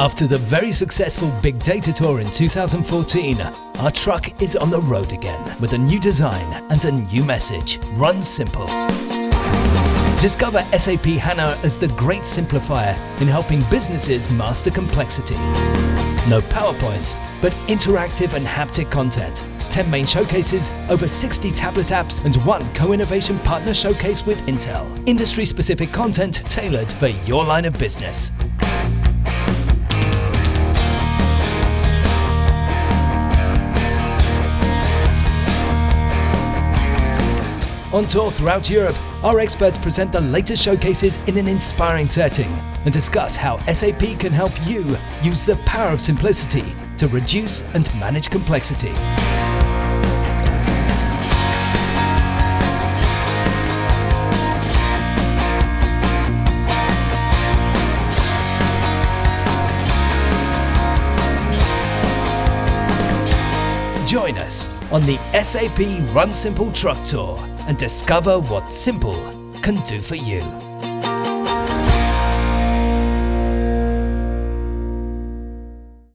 After the very successful Big Data Tour in 2014, our truck is on the road again with a new design and a new message. Run simple. Discover SAP HANA as the great simplifier in helping businesses master complexity. No PowerPoints, but interactive and haptic content. 10 main showcases, over 60 tablet apps, and one co-innovation partner showcase with Intel. Industry-specific content tailored for your line of business. On tour throughout Europe, our experts present the latest showcases in an inspiring setting and discuss how SAP can help you use the power of simplicity to reduce and manage complexity. Join us on the SAP Run Simple Truck Tour and discover what simple can do for you.